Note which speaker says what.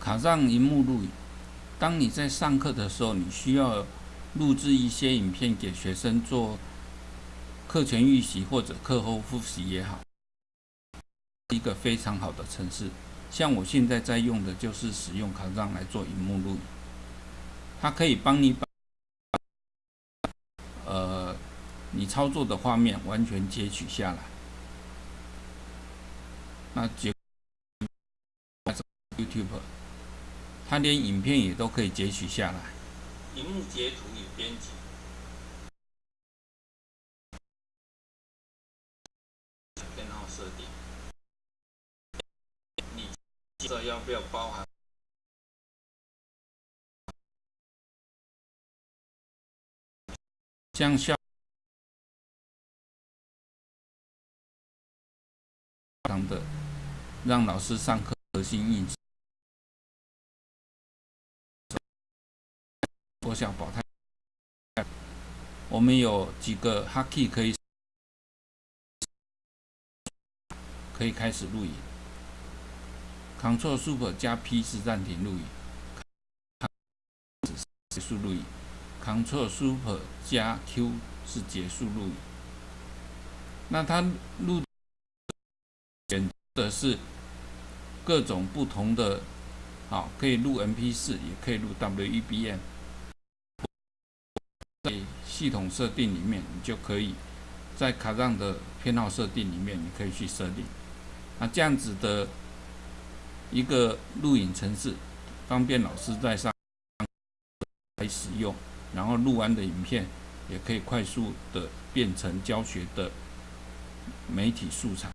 Speaker 1: 卡上荧幕录影。当你在上课的时候，你需要录制一些影片给学生做课前预习或者课后复习也好，一个非常好的程式。像我现在在用的就是使用卡上来做荧幕录影，它可以帮你把呃你操作的画面完全截取下来。那截 YouTube。它连影片也都可以截取下来。
Speaker 2: 荧幕截图与编辑。偏好设定。你这要不要包含？
Speaker 1: 将效当的让老师上课核心印象。我想保态。我们有几个 Hacky 可以可以开始录影。Ctrl Super 加 P 是暂停录影，结束录影。Ctrl Super 加 Q 是结束录影。那它录选的是各种不同的，好，可以录 MP4，也可以录 WEBM。在系统设定里面，你就可以在卡让的偏好设定里面，你可以去设定。那这样子的一个录影程式，方便老师在上来使用，然后录完的影片也可以快速的变成教学的媒体素材。